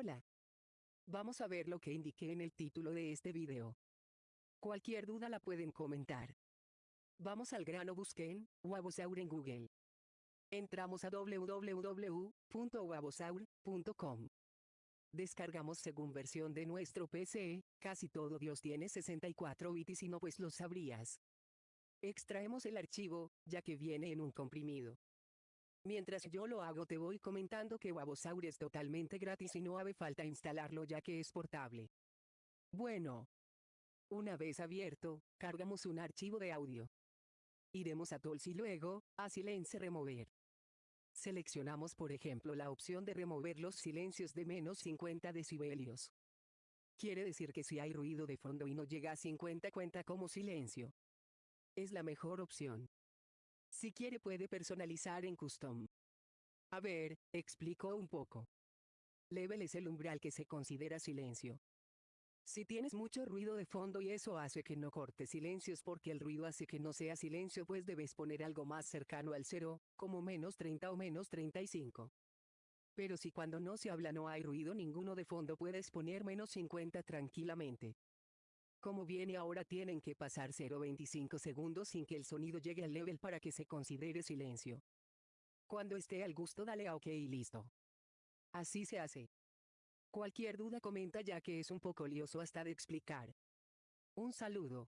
Hola. Vamos a ver lo que indiqué en el título de este video. Cualquier duda la pueden comentar. Vamos al grano busquen, Wabosaur en Google. Entramos a www.wabosaur.com. Descargamos según versión de nuestro PC, casi todo Dios tiene 64 bits y no pues lo sabrías. Extraemos el archivo, ya que viene en un comprimido. Mientras yo lo hago te voy comentando que Wabosaur es totalmente gratis y no hace falta instalarlo ya que es portable. Bueno. Una vez abierto, cargamos un archivo de audio. Iremos a Tools y luego, a Silence Remover. Seleccionamos por ejemplo la opción de remover los silencios de menos 50 decibelios. Quiere decir que si hay ruido de fondo y no llega a 50 cuenta como silencio. Es la mejor opción. Si quiere puede personalizar en Custom. A ver, explico un poco. Level es el umbral que se considera silencio. Si tienes mucho ruido de fondo y eso hace que no corte silencios porque el ruido hace que no sea silencio pues debes poner algo más cercano al cero, como menos 30 o menos 35. Pero si cuando no se habla no hay ruido ninguno de fondo puedes poner menos 50 tranquilamente. Como viene ahora tienen que pasar 0.25 segundos sin que el sonido llegue al level para que se considere silencio. Cuando esté al gusto dale a OK y listo. Así se hace. Cualquier duda comenta ya que es un poco lioso hasta de explicar. Un saludo.